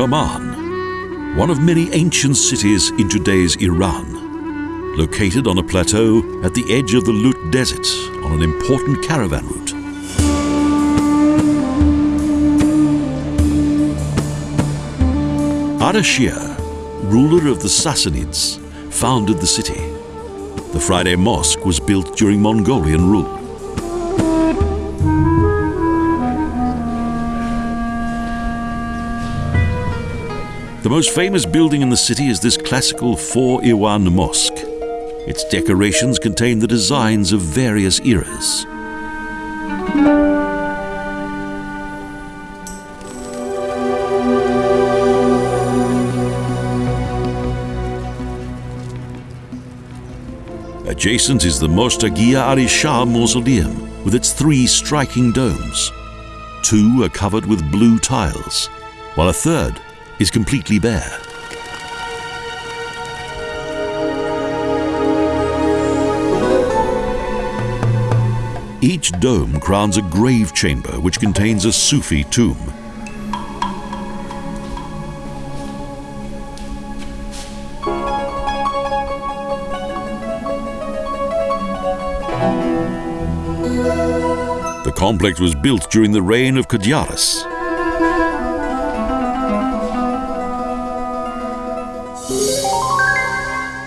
Kerman, one of many ancient cities in today's Iran, located on a plateau at the edge of the Lut Desert on an important caravan route. Ardashir, ruler of the Sassanids, founded the city. The Friday Mosque was built during Mongolian rule. The most famous building in the city is this classical Four Iwan Mosque. Its decorations contain the designs of various eras. Adjacent is the Mostagia Ali Shah Mausoleum with its three striking domes. Two are covered with blue tiles, while a third is completely bare. Each dome crowns a grave chamber which contains a Sufi tomb. The complex was built during the reign of Kadyaris.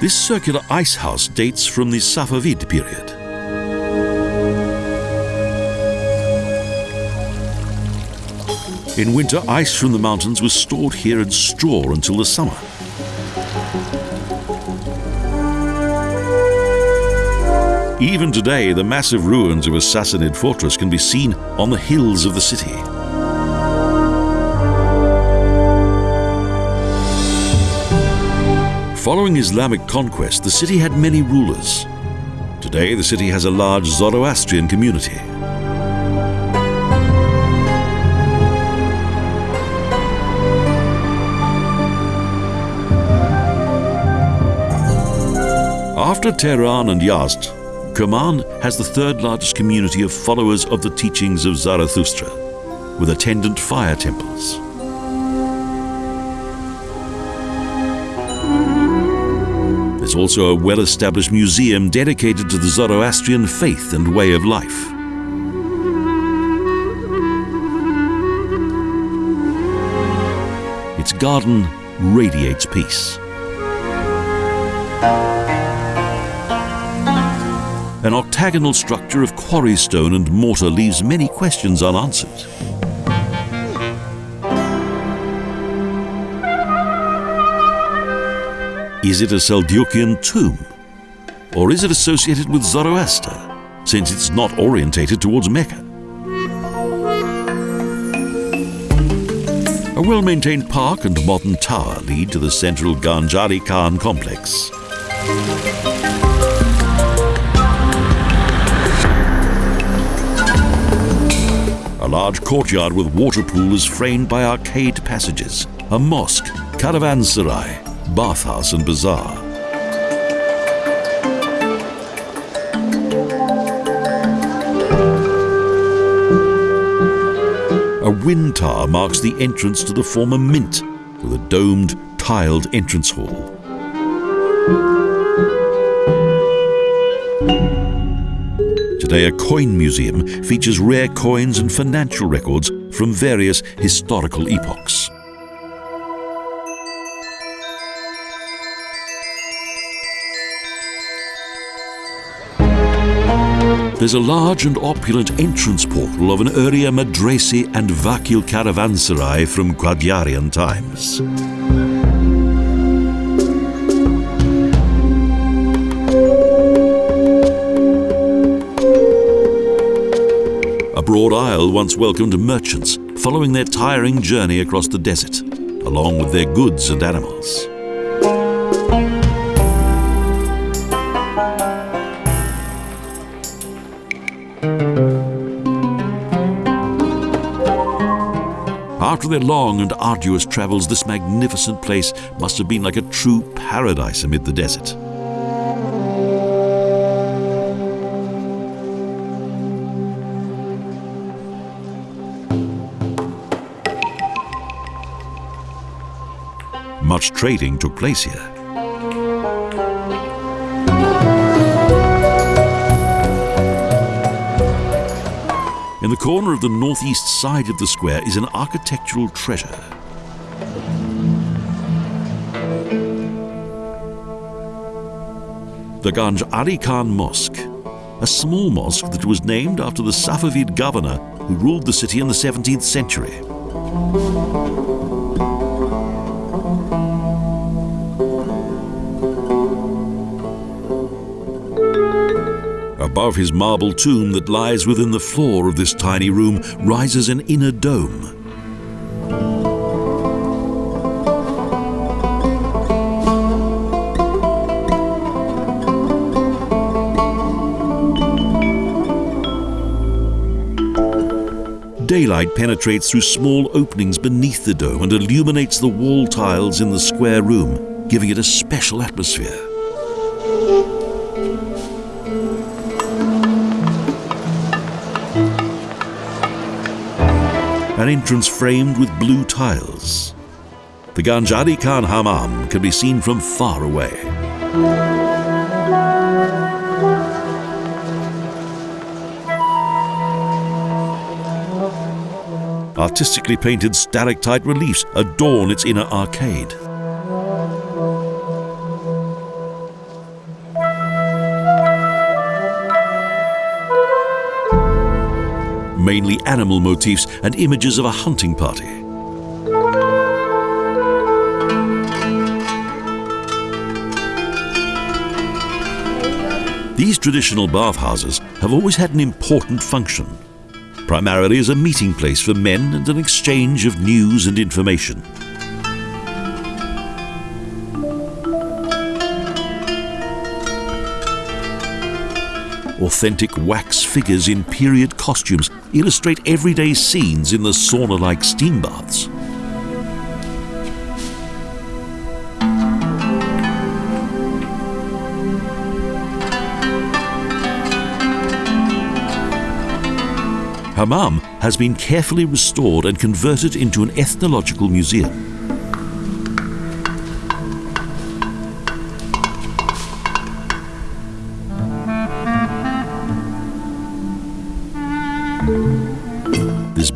This circular ice house dates from the Safavid period. In winter, ice from the mountains was stored here in straw until the summer. Even today, the massive ruins of a Sassanid fortress can be seen on the hills of the city. Following Islamic conquest, the city had many rulers. Today, the city has a large Zoroastrian community. After Tehran and Yazd, Kerman has the third largest community of followers of the teachings of Zarathustra, with attendant fire temples. There's also a well established museum dedicated to the Zoroastrian faith and way of life. Its garden radiates peace. An octagonal structure of quarry stone and mortar leaves many questions unanswered. Is it a Seljukian tomb? Or is it associated with Zoroaster, since it's not orientated towards Mecca? A well-maintained park and modern tower lead to the central Ganj Ali Khan complex. A large courtyard with water pool is framed by arcade passages, a mosque, caravanserai, bathhouse and bazaar. A wind tower marks the entrance to the former mint with a domed, tiled entrance hall. Today, a coin museum features rare coins and financial records from various historical epochs. There's a large and opulent entrance portal of an earlier Madresi and Vakil caravanserai from Qadyarian times. A broad aisle once welcomed merchants following their tiring journey across the desert, along with their goods and animals. After their long and arduous travels, this magnificent place must have been like a true paradise amid the desert. Much trading took place here. The corner of the northeast side of the square is an architectural treasure. The Ganj Ali Khan Mosque, a small mosque that was named after the Safavid governor who ruled the city in the 17th century. Above his marble tomb that lies within the floor of this tiny room rises an inner dome. Daylight penetrates through small openings beneath the dome and illuminates the wall tiles in the square room, giving it a special atmosphere. An entrance framed with blue tiles. The Ganj Ali Khan Hammam can be seen from far away. Artistically painted stalactite reliefs adorn its inner arcade. Mainly animal motifs and images of a hunting party. These traditional bathhouses have always had an important function, primarily as a meeting place for men and an exchange of news and information. Authentic wax figures in period costumes illustrate everyday scenes in the sauna like steam baths. Hammam has been carefully restored and converted into an ethnological museum.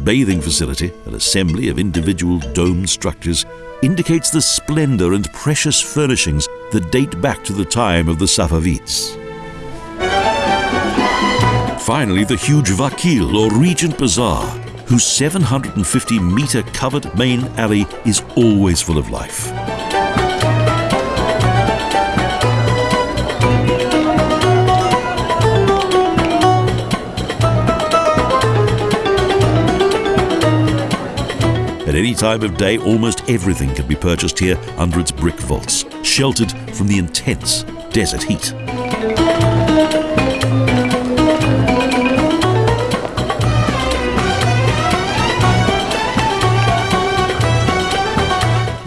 Bathing facility, an assembly of individual domed structures, indicates the splendor and precious furnishings that date back to the time of the Safavids. Finally, the huge Vakil or Regent Bazaar, whose 750 meter covered main alley is always full of life. Any time of day, almost everything can be purchased here under its brick vaults, sheltered from the intense desert heat.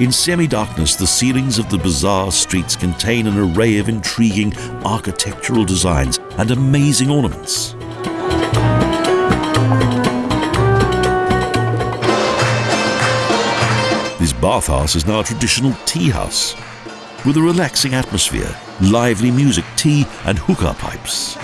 In semi-darkness, the ceilings of the bazaar streets contain an array of intriguing architectural designs and amazing ornaments. This bathhouse is now a traditional tea house with a relaxing atmosphere, lively music, tea, and hookah pipes.